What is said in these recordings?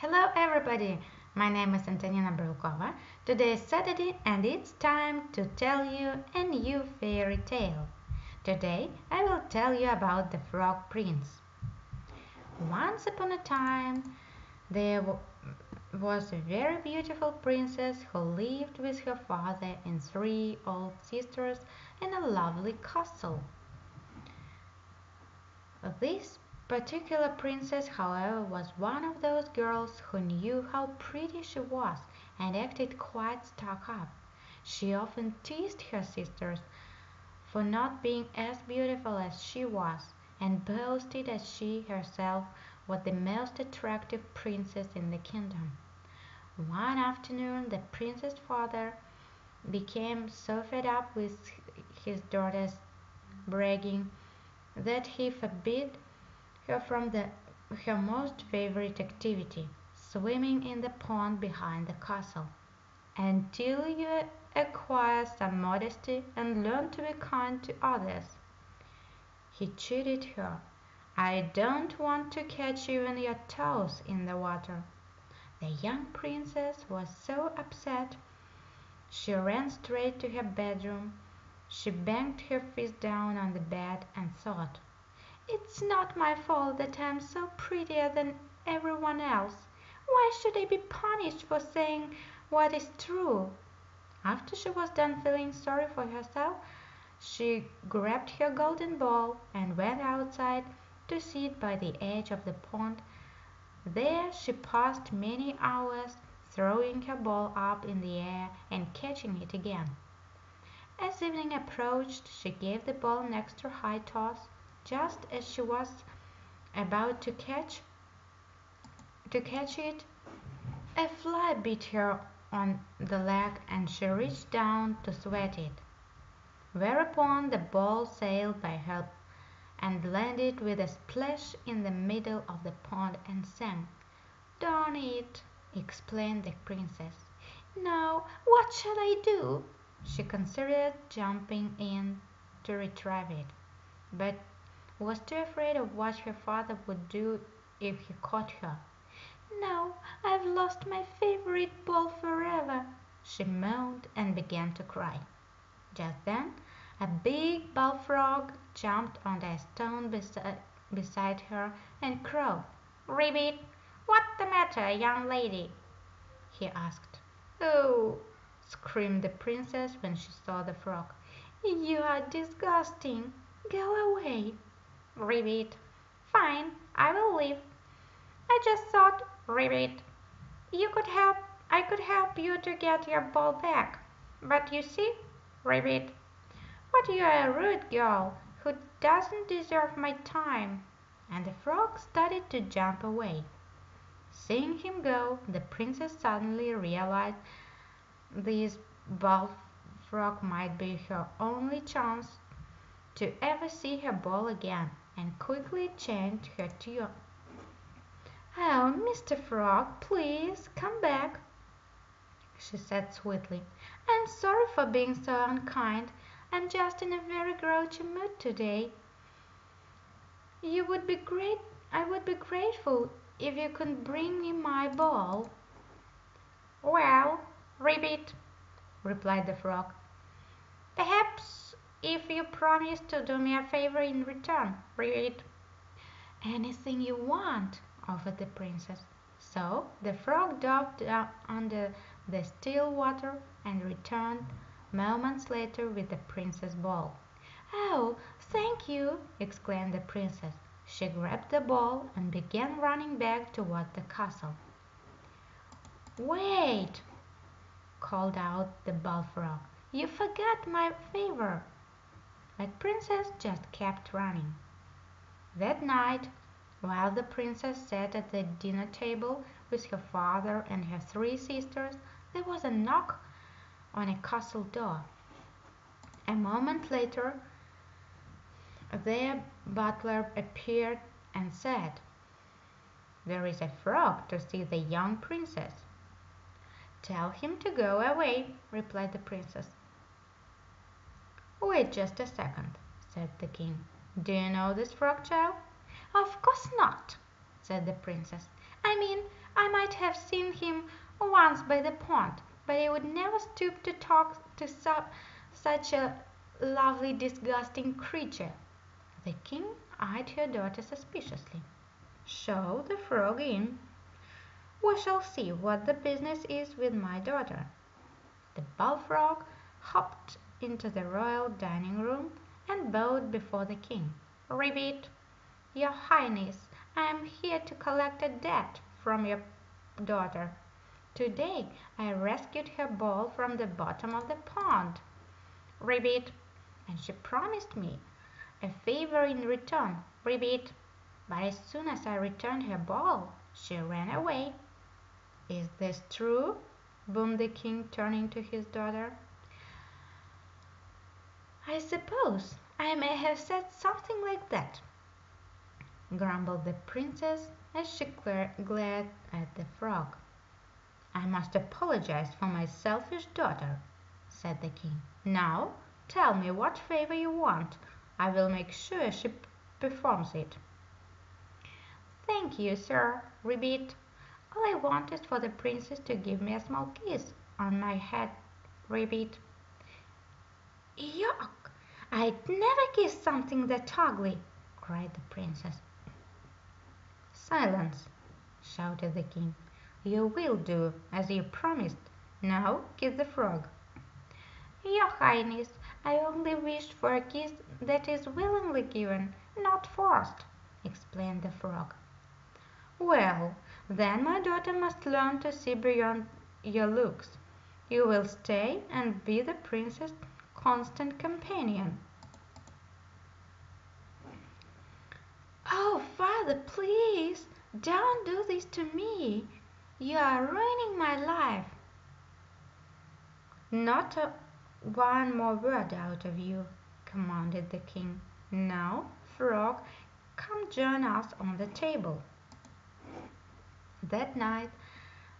Hello everybody, my name is Antonina Brylkova. Today is Saturday and it's time to tell you a new fairy tale. Today I will tell you about the Frog Prince. Once upon a time there was a very beautiful princess who lived with her father and three old sisters in a lovely castle. This particular princess, however, was one of those girls who knew how pretty she was and acted quite stuck up. She often teased her sisters for not being as beautiful as she was, and boasted that she herself was the most attractive princess in the kingdom. One afternoon the prince's father became so fed up with his daughter's bragging that he forbid her from the, her most favorite activity, swimming in the pond behind the castle. Until you acquire some modesty and learn to be kind to others. He cheated her. I don't want to catch even your toes in the water. The young princess was so upset she ran straight to her bedroom. She banged her fist down on the bed and thought, it's not my fault that I am so prettier than everyone else. Why should I be punished for saying what is true? After she was done feeling sorry for herself, she grabbed her golden ball and went outside to sit by the edge of the pond. There she passed many hours throwing her ball up in the air and catching it again. As evening approached, she gave the ball an extra high toss just as she was about to catch to catch it, a fly bit her on the leg and she reached down to sweat it. Whereupon the ball sailed by her and landed with a splash in the middle of the pond and sank. Darn it, explained the princess. Now what shall I do? She considered jumping in to retrieve it, but was too afraid of what her father would do if he caught her. "Now I've lost my favorite ball forever," she moaned and began to cry. Just then a big bullfrog jumped on a stone beside her and crowed. "Ribbit, what's the matter, young lady?" he asked. "Oh!" screamed the princess when she saw the frog. "You are disgusting. Go away. Ribbit. Fine, I will leave. I just thought, Ribbit, you could help I could help you to get your ball back. But you see, Ribbit, what you are a rude girl who doesn't deserve my time. And the frog started to jump away. Seeing him go, the princess suddenly realized this bullfrog might be her only chance to ever see her ball again and quickly changed her tune. "Oh, Mr. Frog, please come back," she said sweetly. "I'm sorry for being so unkind. I'm just in a very grouchy mood today. You would be great I would be grateful if you could bring me my ball." "Well, Ribbit," replied the frog, "perhaps if you promise to do me a favor in return, Ribbit." "Anything you want," offered the princess. So the frog dove under the still water and returned moments later with the princess' ball. "Oh, thank you!" exclaimed the princess. She grabbed the ball and began running back toward the castle. "Wait!" called out the bullfrog. "You forgot my favor. But Princess just kept running. That night, while the Princess sat at the dinner table with her father and her three sisters, there was a knock on a castle door. A moment later their butler appeared and said, "There is a frog to see the young Princess." "Tell him to go away," replied the Princess. "Wait just a second," said the king. "Do you know this frog, child?" "Of course not," said the princess. "I mean I might have seen him once by the pond, but I would never stoop to talk to such a lovely, disgusting creature." The king eyed her daughter suspiciously. "Show the frog in. We shall see what the business is with my daughter." The bullfrog hopped into the royal dining room and bowed before the king. "Ribbit, your highness, I am here to collect a debt from your daughter. To day I rescued her ball from the bottom of the pond, Ribbit, and she promised me a favor in return, Ribbit, but as soon as I returned her ball she ran away." "Is this true?" boomed the king, turning to his daughter. "I suppose I may have said something like that," grumbled the princess as she glared at the frog. "I must apologize for my selfish daughter," said the king. "Now tell me what favor you want. I will make sure she performs it." "Thank you, Sir Ribbit. All I want is for the princess to give me a small kiss on my head, Ribbit." "Yuck! I'd never kiss something that ugly!" cried the princess. "Silence!" shouted the king. "You will do as you promised. Now kiss the frog." "Your highness, I only wished for a kiss that is willingly given, not forced," explained the frog. "Well, then my daughter must learn to see beyond your looks. You will stay and be the princess' constant companion." "Oh, father, please don't do this to me. You are ruining my life." "Not one more word out of you," commanded the king. "Now, frog, come join us on the table." That night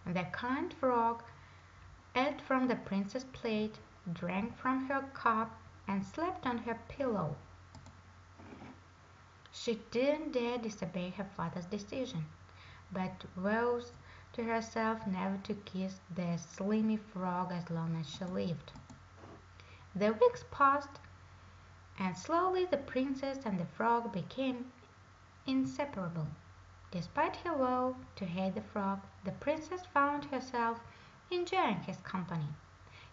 the kind frog ate from the princess' plate, drank from her cup, and slept on her pillow. She didn't dare disobey her father's decision, but vowed to herself never to kiss the slimy frog as long as she lived. The weeks passed, and slowly the princess and the frog became inseparable. Despite her vow to hate the frog, the princess found herself enjoying his company.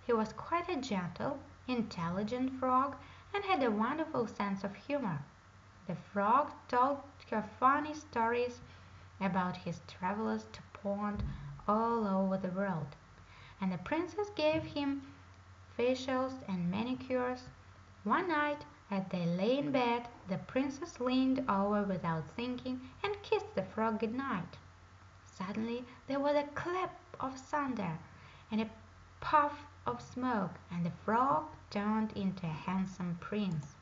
He was quite a gentle, intelligent frog and had a wonderful sense of humor. The frog told her funny stories about his travels to ponds all over the world, and the princess gave him facials and manicures. One night, as they lay in bed, the princess leaned over without thinking and kissed the frog good night. Suddenly there was a clap of thunder and a puff of smoke, and the frog turned into a handsome prince.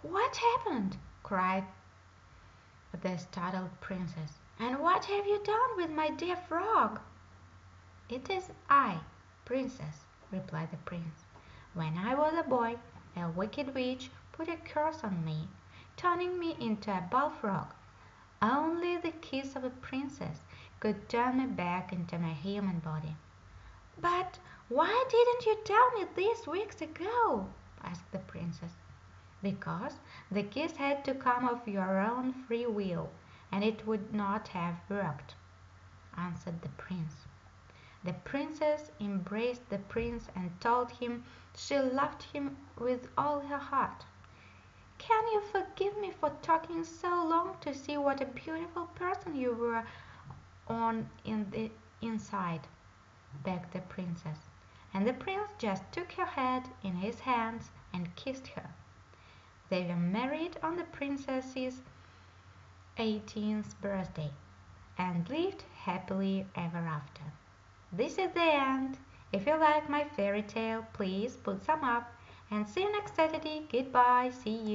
"What happened?" cried the startled princess. "And what have you done with my dear frog?" "It is I, princess," replied the prince. "When I was a boy a wicked witch put a curse on me, turning me into a bullfrog. Only the kiss of a princess could turn me back into my human body." "But why didn't you tell me this weeks ago?" asked the princess. "Because the kiss had to come of your own free will, and it would not have worked," answered the prince. The princess embraced the prince and told him she loved him with all her heart. "Can you forgive me for talking so long to see what a beautiful person you were on in the inside?" begged the princess, and the prince just took her head in his hands and kissed her. They were married on the princess's eighteenth birthday, and lived happily ever after. This is the end. If you like my fairy tale, please put some up and see you next Saturday. Goodbye. See you.